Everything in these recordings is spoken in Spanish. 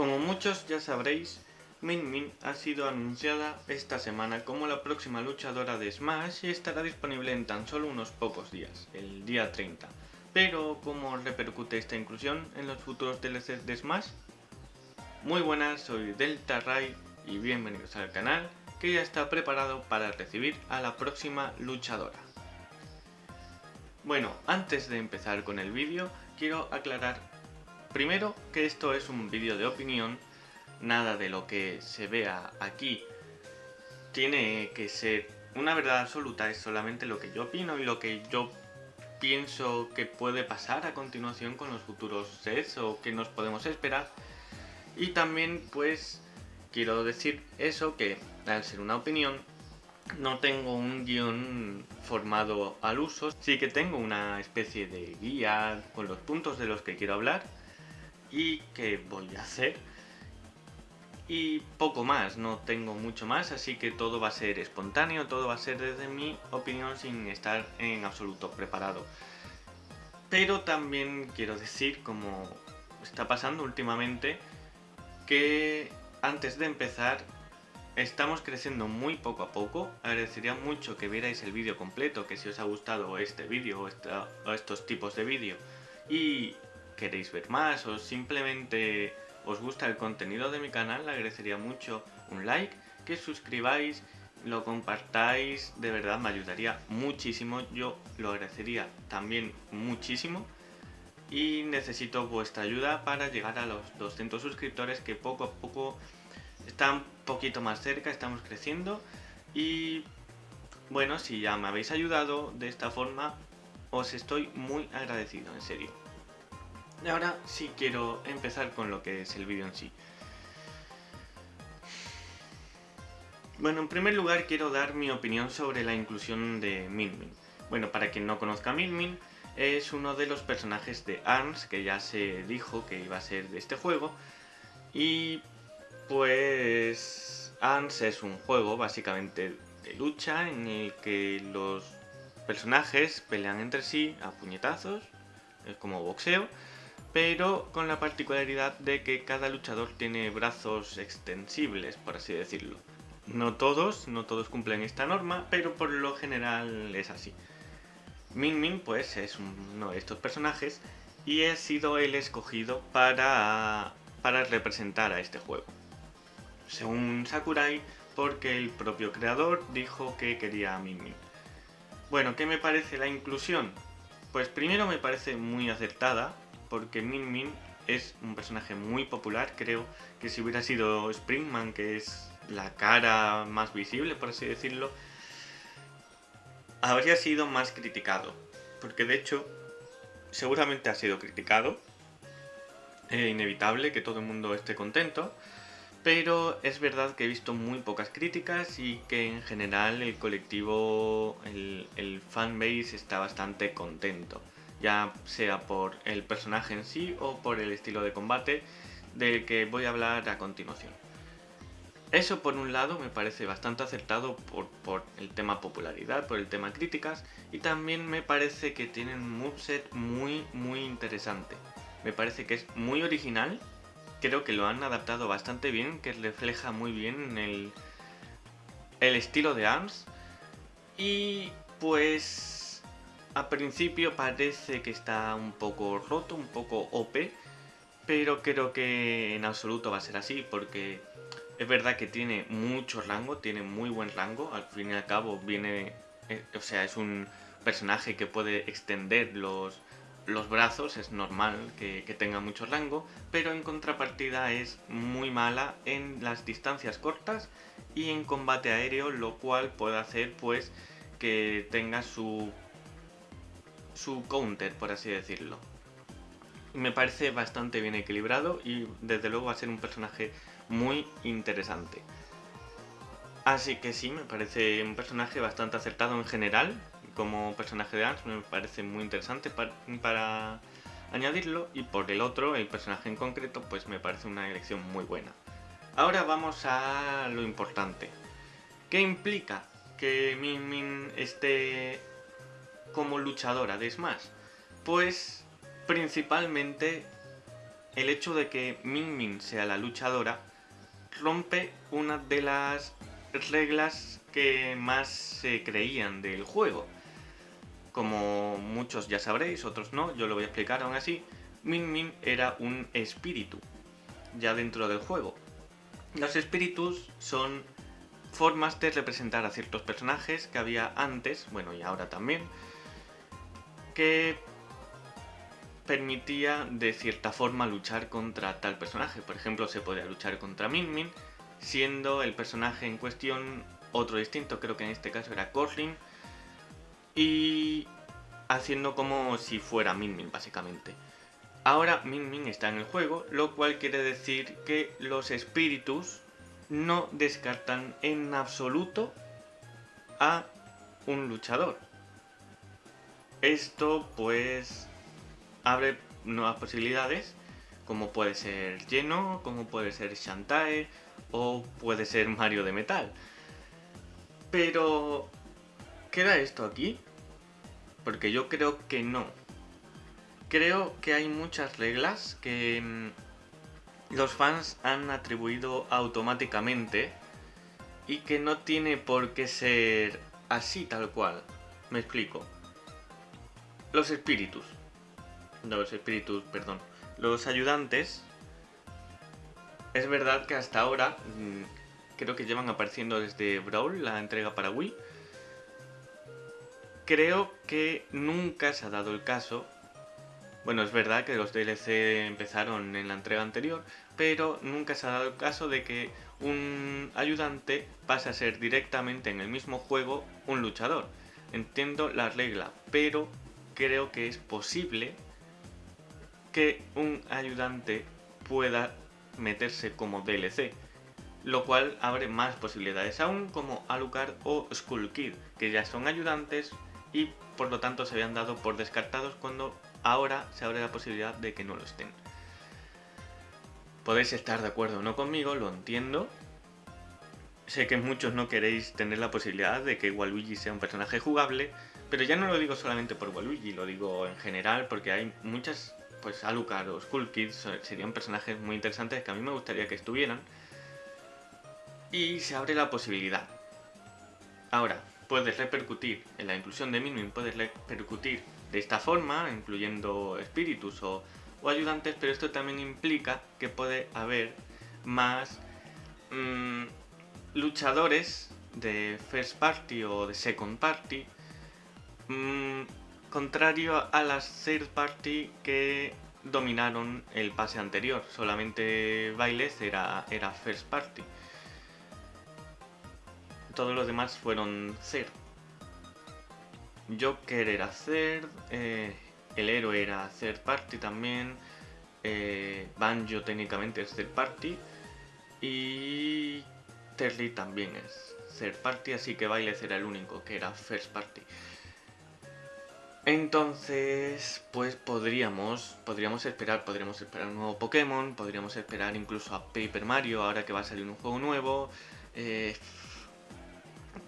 Como muchos ya sabréis, Min Min ha sido anunciada esta semana como la próxima luchadora de Smash y estará disponible en tan solo unos pocos días, el día 30. Pero, ¿cómo repercute esta inclusión en los futuros DLCs de Smash? Muy buenas, soy Delta Ray y bienvenidos al canal que ya está preparado para recibir a la próxima luchadora. Bueno, antes de empezar con el vídeo, quiero aclarar primero que esto es un vídeo de opinión, nada de lo que se vea aquí tiene que ser una verdad absoluta, es solamente lo que yo opino y lo que yo pienso que puede pasar a continuación con los futuros sets o que nos podemos esperar. Y también pues quiero decir eso que al ser una opinión no tengo un guion formado al uso, sí que tengo una especie de guía con los puntos de los que quiero hablar y que voy a hacer. Y poco más, no tengo mucho más, así que todo va a ser espontáneo, todo va a ser desde mi opinión sin estar en absoluto preparado. Pero también quiero decir, como está pasando últimamente, que antes de empezar estamos creciendo muy poco a poco, agradecería mucho que vierais el vídeo completo, que si os ha gustado este vídeo o, estos tipos de vídeo. Y queréis ver más o simplemente os gusta el contenido de mi canal, le agradecería mucho un like, que suscribáis, lo compartáis, de verdad me ayudaría muchísimo, yo lo agradecería también muchísimo y necesito vuestra ayuda para llegar a los 200 suscriptores que poco a poco están un poquito más cerca, estamos creciendo y bueno, si ya me habéis ayudado de esta forma, os estoy muy agradecido, en serio. Y ahora sí quiero empezar con lo que es el vídeo en sí. Bueno, en primer lugar quiero dar mi opinión sobre la inclusión de Min Min. Bueno, para quien no conozca a Min Min, es uno de los personajes de ARMS que ya se dijo que iba a ser de este juego. Y pues ARMS es un juego básicamente de lucha en el que los personajes pelean entre sí a puñetazos, es como boxeo, pero con la particularidad de que cada luchador tiene brazos extensibles, por así decirlo. No todos, no todos cumplen esta norma, pero por lo general es así. Min Min pues es uno de estos personajes y ha sido el escogido para, para representar a este juego. Según Sakurai, porque el propio creador dijo que quería a Min Min. Bueno, ¿qué me parece la inclusión? Pues primero me parece muy acertada, porque Min Min es un personaje muy popular, creo que si hubiera sido Springman, que es la cara más visible, por así decirlo, habría sido más criticado. Porque de hecho, seguramente ha sido criticado. Es inevitable que todo el mundo esté contento. Pero es verdad que he visto muy pocas críticas y que en general el colectivo, el, el fanbase está bastante contento ya sea por el personaje en sí o por el estilo de combate del que voy a hablar a continuación. Eso por un lado me parece bastante acertado por, el tema popularidad, por el tema críticas y también me parece que tienen un moveset muy muy interesante. Me parece que es muy original, creo que lo han adaptado bastante bien, que refleja muy bien el, el estilo de ARMS y pues a principio parece que está un poco roto, un poco OP, pero creo que en absoluto va a ser así porque es verdad que tiene mucho rango, tiene muy buen rango, al fin y al cabo viene, eh, o sea, es un personaje que puede extender los, los brazos, es normal que, que, tenga mucho rango, pero en contrapartida es muy mala en las distancias cortas y en combate aéreo, lo cual puede hacer pues que tenga su su counter, por así decirlo. Me parece bastante bien equilibrado y desde luego va a ser un personaje muy interesante. Así que sí, me parece un personaje bastante acertado en general. Como personaje de Ants me parece muy interesante para, para añadirlo. Y por el otro, el personaje en concreto, pues me parece una elección muy buena. Ahora vamos a lo importante. ¿Qué implica que Min Min esté como luchadora de Smash? Pues principalmente el hecho de que Min Min sea la luchadora rompe una de las reglas que más se creían del juego. Como muchos ya sabréis, otros no, yo lo voy a explicar aún así, Min Min era un espíritu ya dentro del juego. Los espíritus son formas de representar a ciertos personajes que había antes, bueno y ahora también, que permitía de cierta forma luchar contra tal personaje. Por ejemplo, se podía luchar contra Min Min, siendo el personaje en cuestión otro distinto, creo que en este caso era Corlin, y haciendo como si fuera Min Min básicamente. Ahora Min Min está en el juego, lo cual quiere decir que los espíritus no descartan en absoluto a un luchador. Esto pues abre nuevas posibilidades, como puede ser Geno, como puede ser Shantae o puede ser Mario de Metal. Pero, ¿queda esto aquí? Porque yo creo que no. Creo que hay muchas reglas que mm, los fans han atribuido automáticamente y que no tiene por qué ser así tal cual. Me explico. Los espíritus. No, los espíritus, perdón. Los ayudantes. Es verdad que hasta ahora mm, creo que llevan apareciendo desde Brawl, la entrega para Wii. Creo que nunca se ha dado el caso. Bueno, es verdad que los DLC empezaron en la entrega anterior, pero nunca se ha dado el caso de que un ayudante pase a ser directamente en el mismo juego un luchador. Entiendo la regla, pero creo que es posible que un ayudante pueda meterse como DLC, lo cual abre más posibilidades aún como Alucard o Skull Kid, que ya son ayudantes y por lo tanto se habían dado por descartados cuando ahora se abre la posibilidad de que no lo estén. Podéis estar de acuerdo o no conmigo, lo entiendo. Sé que muchos no queréis tener la posibilidad de que Waluigi sea un personaje jugable, pero ya no lo digo solamente por Waluigi, lo digo en general porque hay muchas pues Alucard o Skull Kid serían personajes muy interesantes que a mí me gustaría que estuvieran. Y se abre la posibilidad. Ahora, puedes repercutir en la inclusión de Min puedes repercutir de esta forma, incluyendo espíritus o, ayudantes, pero esto también implica que puede haber más mm, luchadores de first party o de second party mm, contrario a las third party que dominaron el pase anterior. Solamente Bailes era, era first party. Todos los demás fueron third. Joker era third, eh, el héroe era third party también, eh, Banjo técnicamente es third party y Terry también es third party, así que Bailes era el único que era first party. Entonces, pues podríamos, podríamos esperar, podríamos esperar un nuevo Pokémon, podríamos esperar incluso a Paper Mario, ahora que va a salir un juego nuevo. Eh,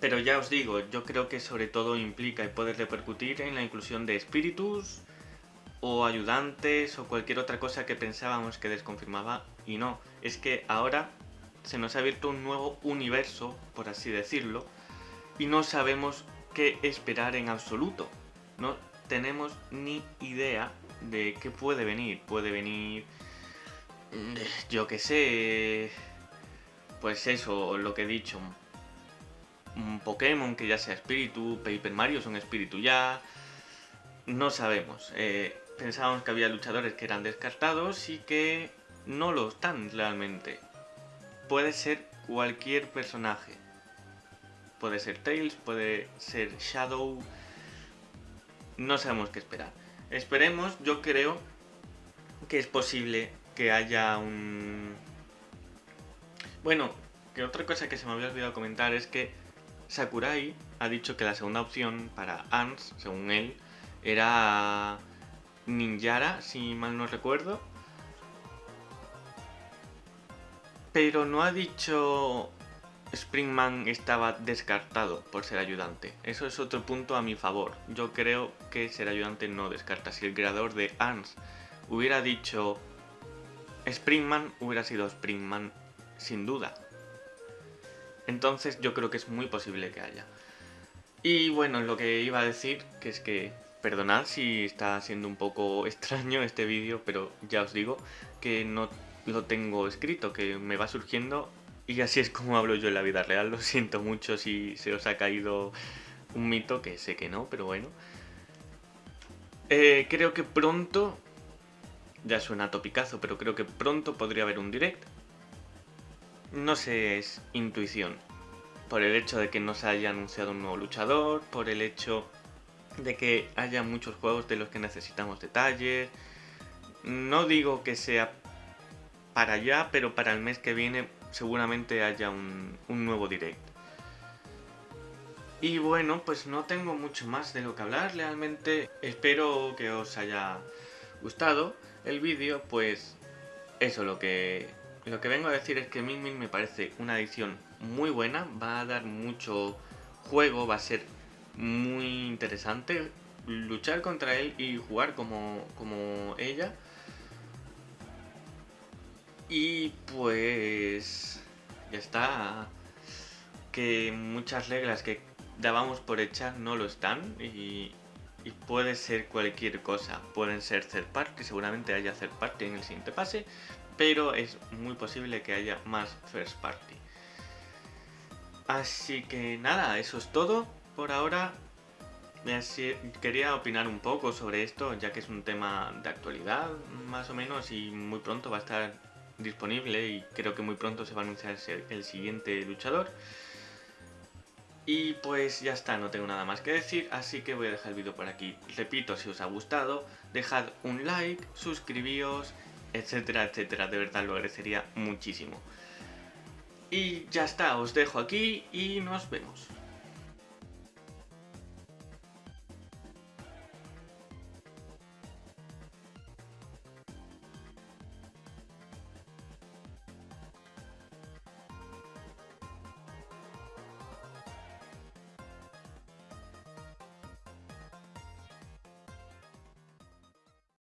pero ya os digo, yo creo que sobre todo implica y puede repercutir en la inclusión de espíritus o ayudantes o cualquier otra cosa que pensábamos que desconfirmaba y no. Es que ahora se nos ha abierto un nuevo universo, por así decirlo, y no sabemos qué esperar en absoluto no tenemos ni idea de qué puede venir. Puede venir, mm, yo que sé, pues eso, lo que he dicho, un Pokémon que ya sea espíritu, Paper Mario es un espíritu ya, no sabemos. Eh, pensábamos que había luchadores que eran descartados y que no lo están realmente. Puede ser cualquier personaje. Puede ser Tails, puede ser Shadow, no sabemos qué esperar. Esperemos, yo creo que es posible que haya un... Bueno, que otra cosa que se me había olvidado comentar es que Sakurai ha dicho que la segunda opción para ANS, según él, era Ninjara, si mal no recuerdo. Pero no ha dicho Springman estaba descartado por ser ayudante. Eso es otro punto a mi favor. Yo creo que ser ayudante no descarta. Si el creador de ARMS hubiera dicho Springman hubiera sido Springman sin duda. Entonces yo creo que es muy posible que haya. Y bueno, lo que iba a decir, que es que, perdonad si está siendo un poco extraño este vídeo, pero ya os digo que no lo tengo escrito, que me va surgiendo y así es como hablo yo en la vida real. Lo siento mucho si se os ha caído un mito, que sé que no, pero bueno. Eh, creo que pronto, ya suena topicazo, pero creo que pronto podría haber un direct. No sé, es intuición. Por el hecho de que no se haya anunciado un nuevo luchador, por el hecho de que haya muchos juegos de los que necesitamos detalles. No digo que sea para allá, pero para el mes que viene seguramente haya un, nuevo direct. Y bueno, pues no tengo mucho más de lo que hablar, realmente espero que os haya gustado el vídeo, pues eso, lo que, lo que vengo a decir es que Min Min me parece una edición muy buena, va a dar mucho juego, va a ser muy interesante luchar contra él y jugar como, como ella. Y pues ya está. Que muchas reglas que dábamos por hechas no lo están y, puede ser cualquier cosa. Pueden ser third party, seguramente haya third party en el siguiente pase, pero es muy posible que haya más first party. Así que nada, eso es todo por ahora. Quería opinar un poco sobre esto, ya que es un tema de actualidad, más o menos, y muy pronto va a estar disponible y creo que muy pronto se va a anunciar el siguiente luchador. Y pues ya está, no tengo nada más que decir, así que voy a dejar el vídeo por aquí. Repito, si os ha gustado, dejad un like, suscribíos, etcétera, etcétera. De verdad lo agradecería muchísimo. Y ya está, os dejo aquí y nos vemos.